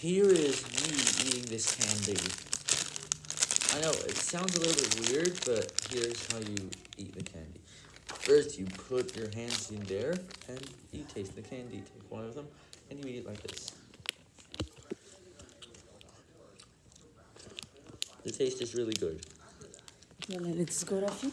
Here is me eating this candy. I know, it sounds a little bit weird, but here's how you eat the candy. First, you put your hands in there, and you taste the candy. Take one of them, and you eat it like this. The taste is really good. Let's go, Rafi.